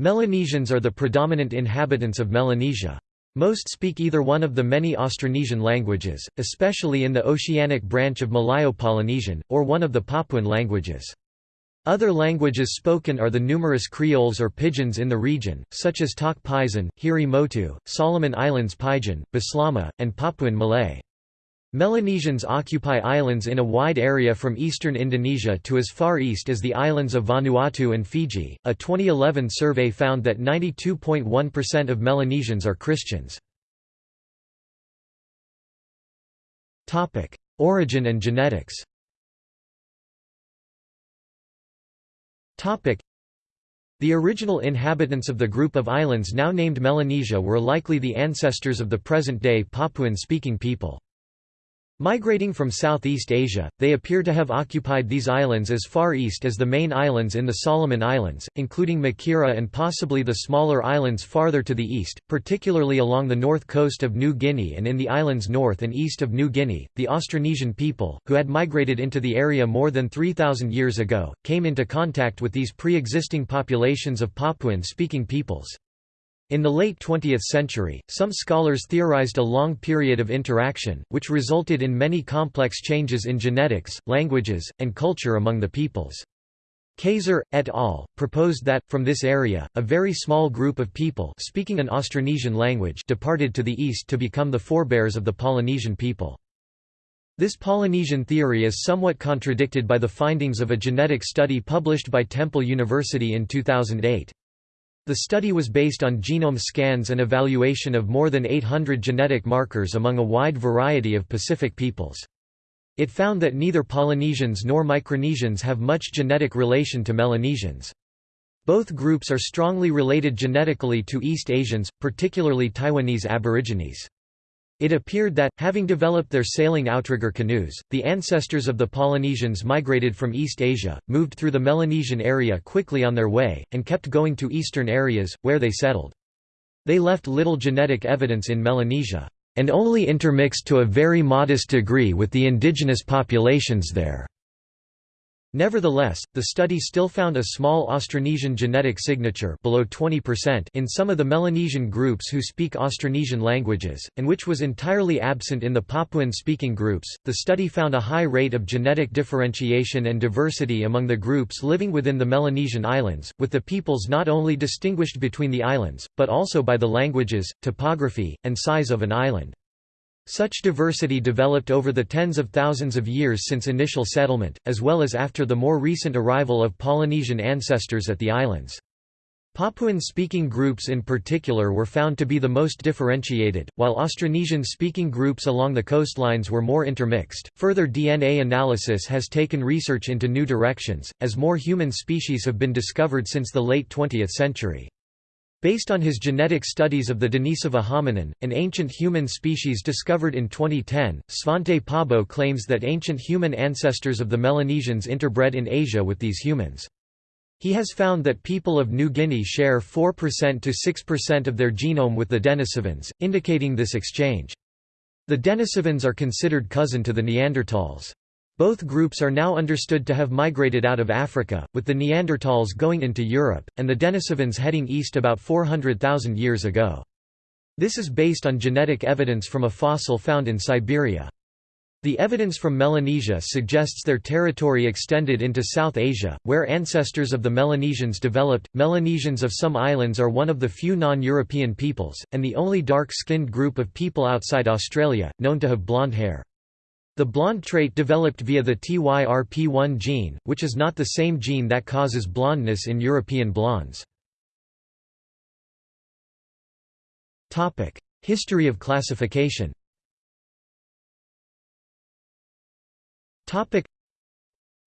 Melanesians are the predominant inhabitants of Melanesia. Most speak either one of the many Austronesian languages, especially in the oceanic branch of Malayo-Polynesian, or one of the Papuan languages. Other languages spoken are the numerous creoles or pidgins in the region, such as Tok Pisin, Hiri Motu, Solomon Islands Pidgin, Bislama, and Papuan Malay. Melanesians occupy islands in a wide area from eastern Indonesia to as far east as the islands of Vanuatu and Fiji. A 2011 survey found that 92.1% of Melanesians are Christians. Topic: Origin and genetics. Topic: The original inhabitants of the group of islands now named Melanesia were likely the ancestors of the present-day Papuan-speaking people. Migrating from Southeast Asia, they appear to have occupied these islands as far east as the main islands in the Solomon Islands, including Makira and possibly the smaller islands farther to the east, particularly along the north coast of New Guinea and in the islands north and east of New Guinea. The Austronesian people, who had migrated into the area more than 3,000 years ago, came into contact with these pre existing populations of Papuan speaking peoples. In the late 20th century, some scholars theorized a long period of interaction, which resulted in many complex changes in genetics, languages, and culture among the peoples. Kayser, et al., proposed that, from this area, a very small group of people speaking an Austronesian language departed to the east to become the forebears of the Polynesian people. This Polynesian theory is somewhat contradicted by the findings of a genetic study published by Temple University in 2008. The study was based on genome scans and evaluation of more than 800 genetic markers among a wide variety of Pacific peoples. It found that neither Polynesians nor Micronesians have much genetic relation to Melanesians. Both groups are strongly related genetically to East Asians, particularly Taiwanese Aborigines. It appeared that, having developed their sailing outrigger canoes, the ancestors of the Polynesians migrated from East Asia, moved through the Melanesian area quickly on their way, and kept going to eastern areas, where they settled. They left little genetic evidence in Melanesia, and only intermixed to a very modest degree with the indigenous populations there. Nevertheless, the study still found a small Austronesian genetic signature below 20% in some of the Melanesian groups who speak Austronesian languages, and which was entirely absent in the Papuan-speaking groups. The study found a high rate of genetic differentiation and diversity among the groups living within the Melanesian islands, with the peoples not only distinguished between the islands, but also by the languages, topography, and size of an island. Such diversity developed over the tens of thousands of years since initial settlement, as well as after the more recent arrival of Polynesian ancestors at the islands. Papuan-speaking groups in particular were found to be the most differentiated, while Austronesian-speaking groups along the coastlines were more intermixed. Further DNA analysis has taken research into new directions, as more human species have been discovered since the late 20th century. Based on his genetic studies of the Denisova hominin, an ancient human species discovered in 2010, Svante Pääbo claims that ancient human ancestors of the Melanesians interbred in Asia with these humans. He has found that people of New Guinea share 4% to 6% of their genome with the Denisovans, indicating this exchange. The Denisovans are considered cousin to the Neanderthals. Both groups are now understood to have migrated out of Africa, with the Neanderthals going into Europe, and the Denisovans heading east about 400,000 years ago. This is based on genetic evidence from a fossil found in Siberia. The evidence from Melanesia suggests their territory extended into South Asia, where ancestors of the Melanesians developed. Melanesians of some islands are one of the few non European peoples, and the only dark skinned group of people outside Australia, known to have blonde hair. The blonde trait developed via the TYRP1 gene, which is not the same gene that causes blondness in European blondes. History of classification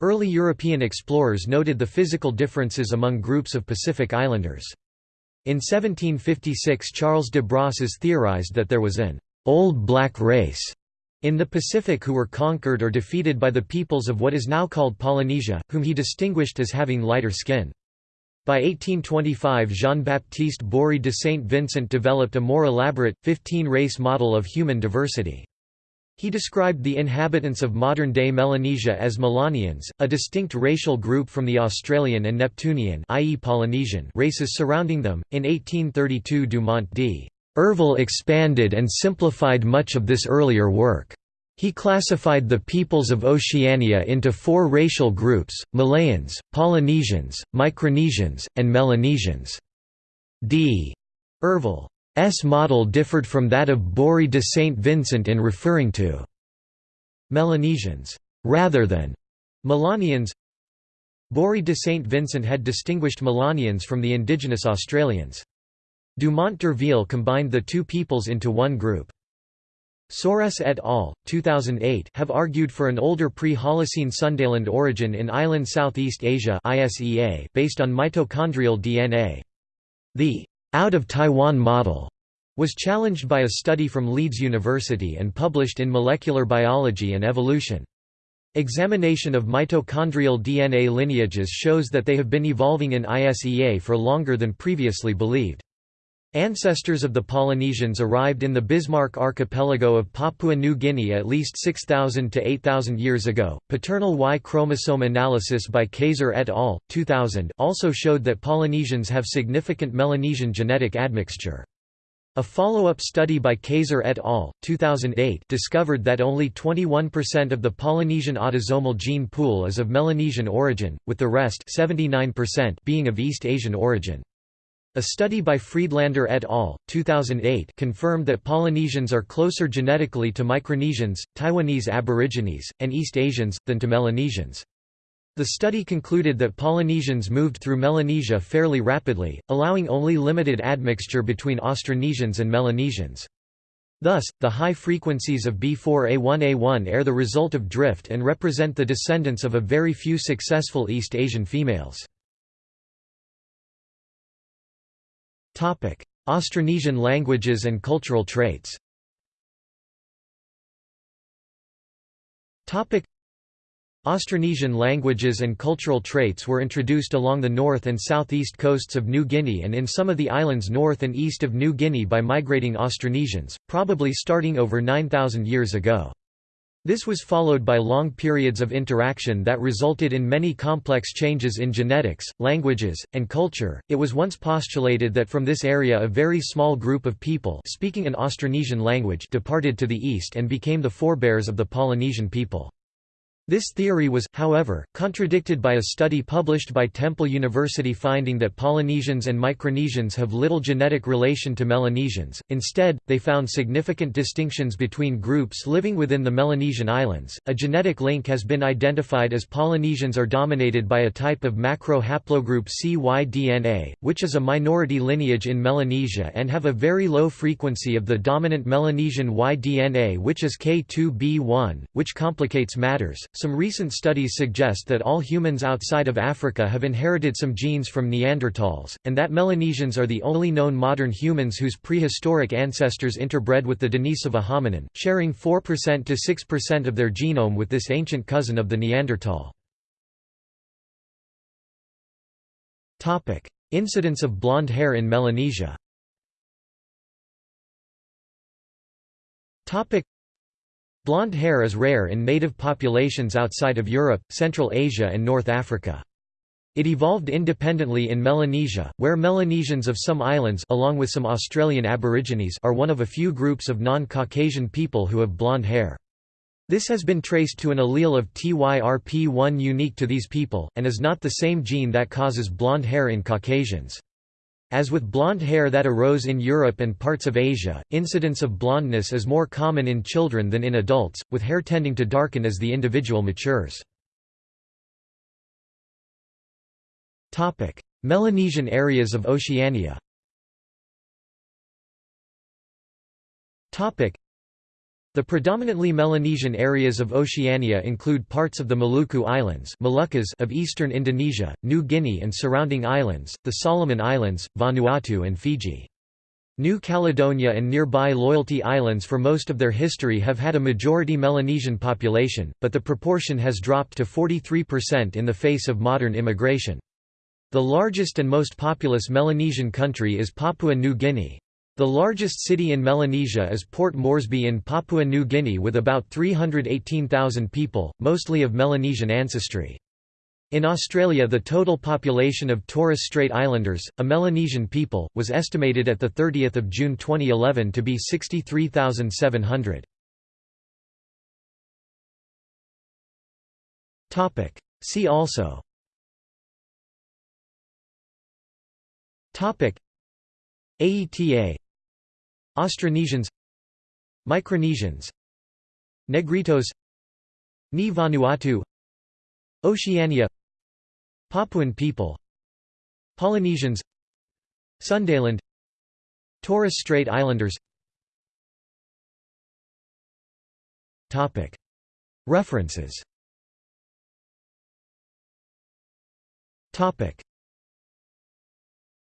Early European explorers noted the physical differences among groups of Pacific Islanders. In 1756 Charles de Brosses theorized that there was an «old black race» in the Pacific who were conquered or defeated by the peoples of what is now called Polynesia, whom he distinguished as having lighter skin. By 1825 Jean-Baptiste Bory de Saint Vincent developed a more elaborate, 15-race model of human diversity. He described the inhabitants of modern-day Melanesia as Melanians, a distinct racial group from the Australian and Neptunian i.e. Polynesian races surrounding them. In 1832 Dumont d. Urville expanded and simplified much of this earlier work. He classified the peoples of Oceania into four racial groups, Malayans, Polynesians, Micronesians, and Melanesians. D. Urville S model differed from that of Bory de Saint Vincent in referring to Melanesians rather than Melanians. Bory de Saint Vincent had distinguished Melanians from the indigenous Australians. Dumont d'Urville combined the two peoples into one group. Soares et al. 2008 have argued for an older pre-Holocene Sundaland origin in island Southeast Asia based on mitochondrial DNA. The out of Taiwan model was challenged by a study from Leeds University and published in Molecular Biology and Evolution. Examination of mitochondrial DNA lineages shows that they have been evolving in ISEA for longer than previously believed. Ancestors of the Polynesians arrived in the Bismarck archipelago of Papua New Guinea at least 6,000 to 8,000 years ago. Paternal Y chromosome analysis by Kayser et al. 2000 also showed that Polynesians have significant Melanesian genetic admixture. A follow-up study by Kayser et al. 2008 discovered that only 21% of the Polynesian autosomal gene pool is of Melanesian origin, with the rest 79% being of East Asian origin. A study by Friedlander et al. 2008 confirmed that Polynesians are closer genetically to Micronesians, Taiwanese Aborigines, and East Asians, than to Melanesians. The study concluded that Polynesians moved through Melanesia fairly rapidly, allowing only limited admixture between Austronesians and Melanesians. Thus, the high frequencies of B4A1A1 are the result of drift and represent the descendants of a very few successful East Asian females. Austronesian languages and cultural traits. Austronesian languages and cultural traits were introduced along the north and southeast coasts of New Guinea and in some of the islands north and east of New Guinea by migrating Austronesians, probably starting over 9,000 years ago. This was followed by long periods of interaction that resulted in many complex changes in genetics, languages, and culture. It was once postulated that from this area a very small group of people speaking an Austronesian language departed to the east and became the forebears of the Polynesian people. This theory was, however, contradicted by a study published by Temple University finding that Polynesians and Micronesians have little genetic relation to Melanesians, instead, they found significant distinctions between groups living within the Melanesian islands. A genetic link has been identified as Polynesians are dominated by a type of macro haplogroup CY-DNA, which is a minority lineage in Melanesia and have a very low frequency of the dominant Melanesian Y-DNA which is K2B1, which complicates matters some recent studies suggest that all humans outside of Africa have inherited some genes from Neanderthals, and that Melanesians are the only known modern humans whose prehistoric ancestors interbred with the Denisova hominin, sharing 4% to 6% of their genome with this ancient cousin of the Neanderthal. Incidence of blonde hair in Melanesia Blonde hair is rare in native populations outside of Europe, Central Asia and North Africa. It evolved independently in Melanesia, where Melanesians of some islands along with some Australian Aborigines are one of a few groups of non-Caucasian people who have blonde hair. This has been traced to an allele of TYRP1 unique to these people, and is not the same gene that causes blonde hair in Caucasians. As with blonde hair that arose in Europe and parts of Asia, incidence of blondness is more common in children than in adults, with hair tending to darken as the individual matures. Melanesian areas of Oceania the predominantly Melanesian areas of Oceania include parts of the Maluku Islands Moluccas of eastern Indonesia, New Guinea and surrounding islands, the Solomon Islands, Vanuatu and Fiji. New Caledonia and nearby Loyalty Islands for most of their history have had a majority Melanesian population, but the proportion has dropped to 43% in the face of modern immigration. The largest and most populous Melanesian country is Papua New Guinea. The largest city in Melanesia is Port Moresby in Papua New Guinea with about 318,000 people, mostly of Melanesian ancestry. In Australia the total population of Torres Strait Islanders, a Melanesian people, was estimated at 30 June 2011 to be 63,700. See also AETA Austronesians Micronesians Negritos Ni Vanuatu Oceania Papuan people Polynesians Sundaland Torres Strait Islanders. References